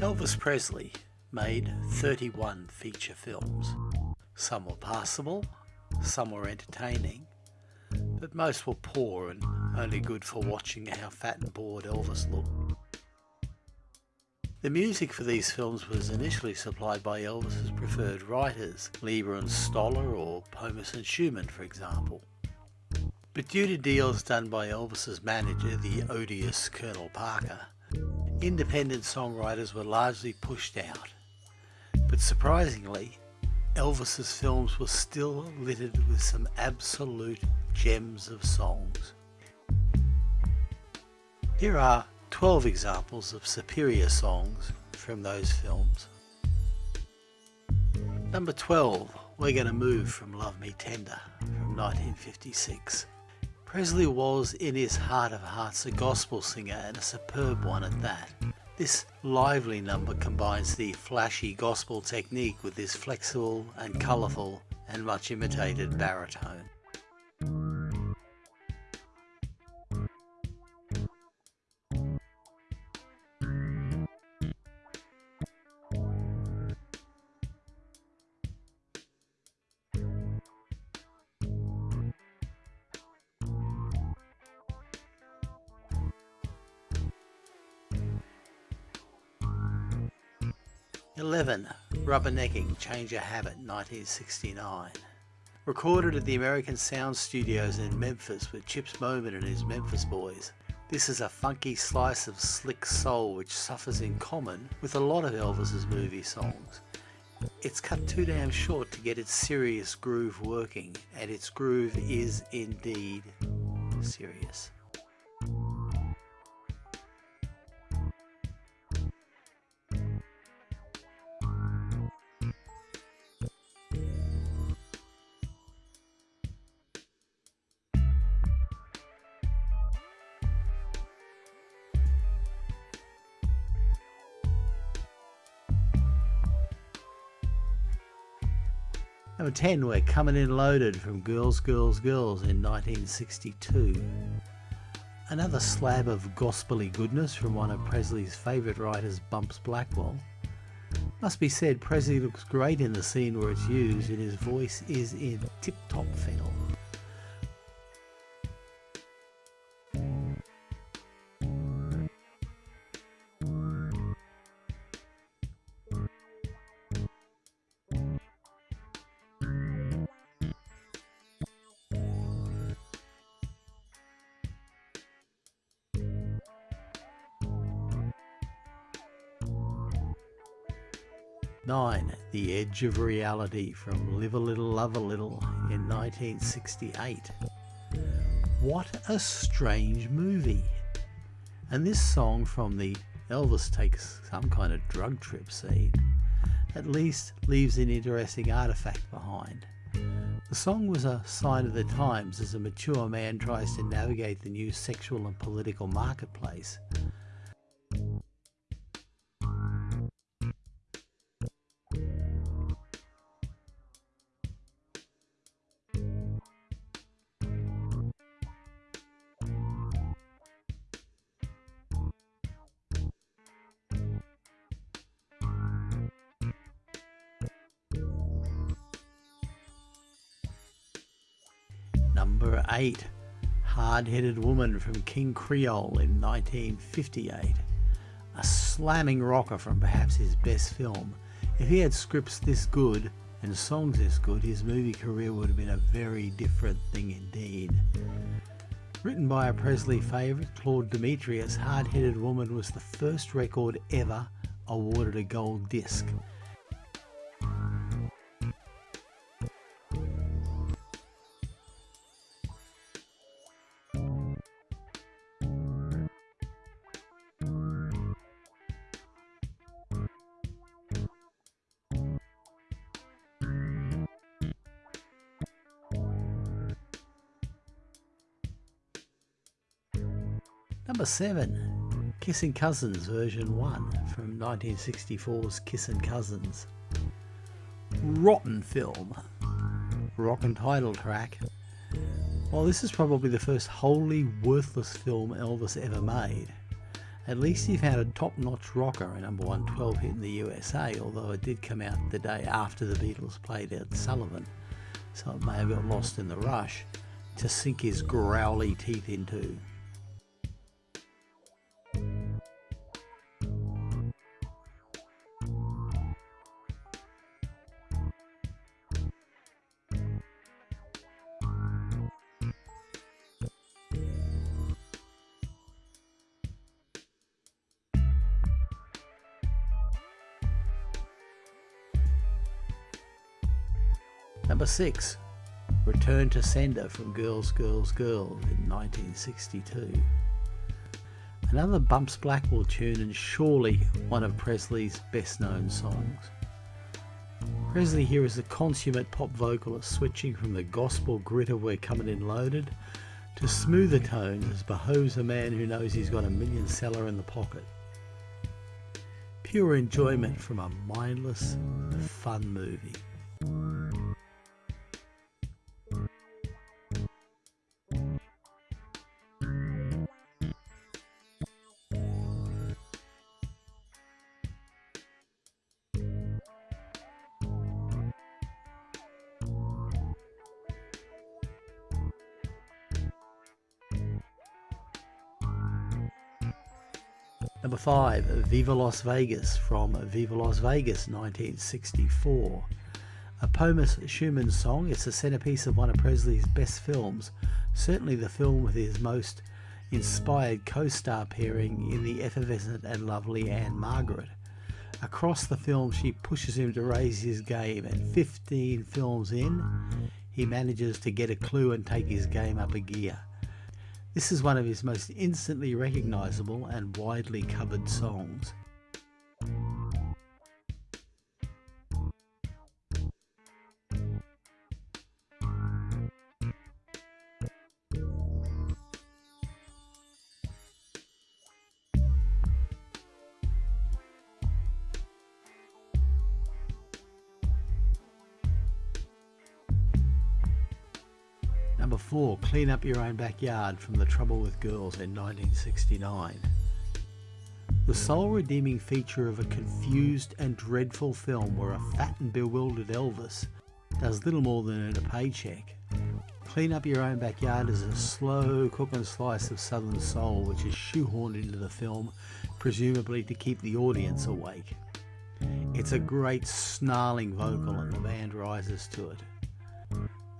Elvis Presley made 31 feature films. Some were passable, some were entertaining, but most were poor and only good for watching how fat and bored Elvis looked. The music for these films was initially supplied by Elvis's preferred writers, Leiber and Stoller or Pomus and Shuman for example. But due to deals done by Elvis's manager, the odious Colonel Parker, independent songwriters were largely pushed out. But surprisingly, Elvis's films were still littered with some absolute gems of songs. Here are 12 examples of superior songs from those films. Number 12, We're Gonna Move from Love Me Tender from 1956. Presley was, in his heart of hearts, a gospel singer and a superb one at that. This lively number combines the flashy gospel technique with this flexible and colourful and much imitated baritone. 11. Rubbernecking Change a Habit 1969. Recorded at the American Sound Studios in Memphis with Chips Moman and his Memphis Boys. This is a funky slice of slick soul which suffers in common with a lot of Elvis's movie songs. It's cut too damn short to get its serious groove working, and its groove is indeed serious. Number 10, we're coming in loaded from Girls, Girls, Girls in 1962. Another slab of gospely goodness from one of Presley's favourite writers, Bumps Blackwell. Must be said, Presley looks great in the scene where it's used and his voice is in tip-top fennel. The Edge of Reality from Live a Little, Love a Little in 1968. What a strange movie. And this song from the Elvis takes some kind of drug trip scene at least leaves an interesting artifact behind. The song was a sign of the times as a mature man tries to navigate the new sexual and political marketplace Number 8 Hard Headed Woman from King Creole in 1958. A slamming rocker from perhaps his best film. If he had scripts this good and songs this good, his movie career would have been a very different thing indeed. Written by a Presley favourite, Claude Demetrius, Hard Headed Woman was the first record ever awarded a gold disc Number 7. Kissing Cousins version 1 from 1964's Kissin' Cousins. Rotten film. Rock and title track. Well, this is probably the first wholly worthless film Elvis ever made. At least he found a top-notch rocker, a number 112 hit in the USA, although it did come out the day after the Beatles played Ed Sullivan, so it may have got lost in the rush, to sink his growly teeth into. Number 6. Return to Sender from Girls, Girls, Girls in 1962. Another Bumps Blackwell tune and surely one of Presley's best known songs. Presley here is a consummate pop vocalist switching from the gospel grit of We're Coming In Loaded to smoother tones as behoves a man who knows he's got a million seller in the pocket. Pure enjoyment from a mindless, fun movie. Number 5, Viva Las Vegas from Viva Las Vegas 1964. A Pomus Shuman song, it's the centerpiece of one of Presley's best films, certainly the film with his most inspired co-star pairing in the effervescent and lovely Ann-Margret. Across the film she pushes him to raise his game and 15 films in, he manages to get a clue and take his game up a gear. This is one of his most instantly recognisable and widely covered songs. Number 4, Clean Up Your Own Backyard from The Trouble with Girls in 1969. The sole redeeming feature of a confused and dreadful film where a fat and bewildered Elvis does little more than earn a paycheck. Clean Up Your Own Backyard is a slow cooking slice of southern soul which is shoehorned into the film, presumably to keep the audience awake. It's a great snarling vocal and the band rises to it.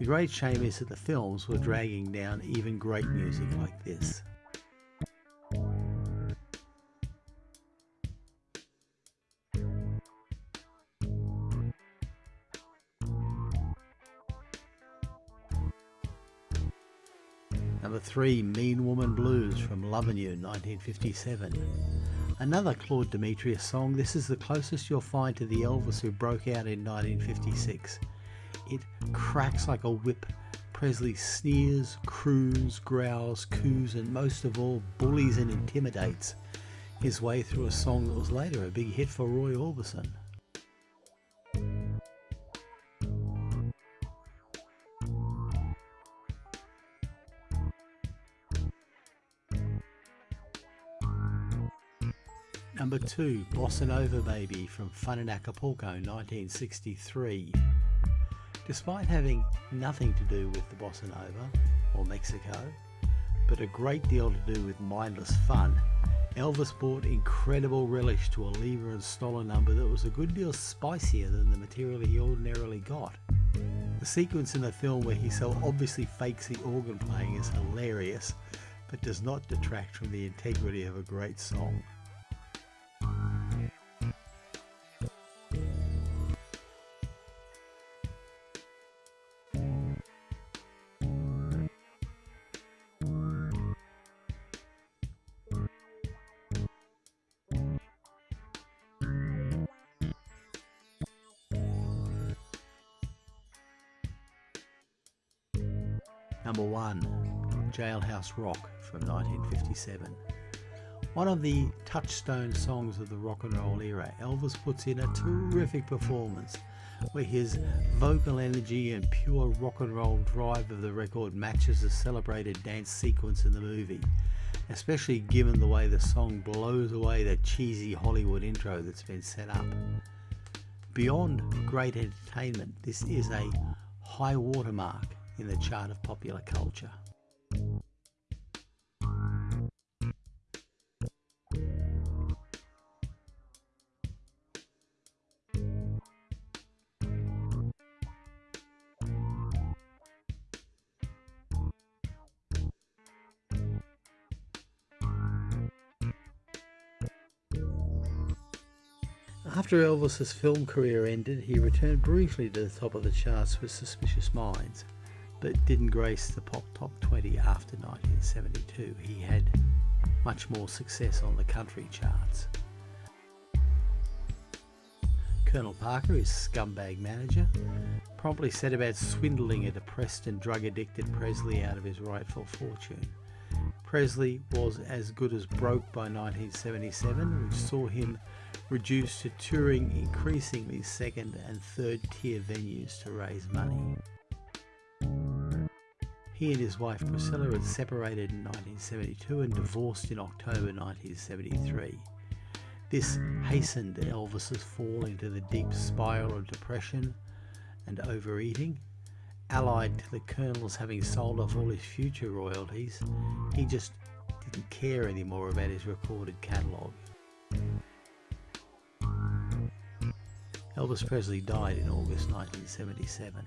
The great shame is that the films were dragging down even great music like this. Number 3, Mean Woman Blues from Lovin' You 1957. Another Claude Demetrius song, this is the closest you'll find to the Elvis who broke out in 1956. It cracks like a whip. Presley sneers, croons, growls, coos, and most of all, bullies and intimidates his way through a song that was later a big hit for Roy Orbison. Number 2, Bossa Nova Baby from Fun in Acapulco 1963. Despite having nothing to do with the Bossa Nova or Mexico, but a great deal to do with mindless fun, Elvis brought incredible relish to a Leiber and Stoller number that was a good deal spicier than the material he ordinarily got. The sequence in the film where he so obviously fakes the organ playing is hilarious, but does not detract from the integrity of a great song. Number 1 Jailhouse Rock from 1957. One of the touchstone songs of the rock and roll era, Elvis puts in a terrific performance where his vocal energy and pure rock and roll drive of the record matches the celebrated dance sequence in the movie. especially given the way the song blows away the cheesy Hollywood intro that's been set up. Beyond great entertainment, this is a high watermark in the chart of popular culture. After Elvis's film career ended, he returned briefly to the top of the charts with Suspicious Minds, but didn't grace the pop top 20 after 1972. He had much more success on the country charts. Colonel Parker, his scumbag manager, promptly set about swindling a depressed and drug addicted Presley out of his rightful fortune. Presley was as good as broke by 1977, which saw him reduced to touring increasingly second and third tier venues to raise money. He and his wife Priscilla had separated in 1972 and divorced in October 1973. This hastened Elvis's fall into the deep spiral of depression and overeating. Allied to the Colonel's having sold off all his future royalties, he just didn't care anymore about his recorded catalogue. Elvis Presley died in August 1977.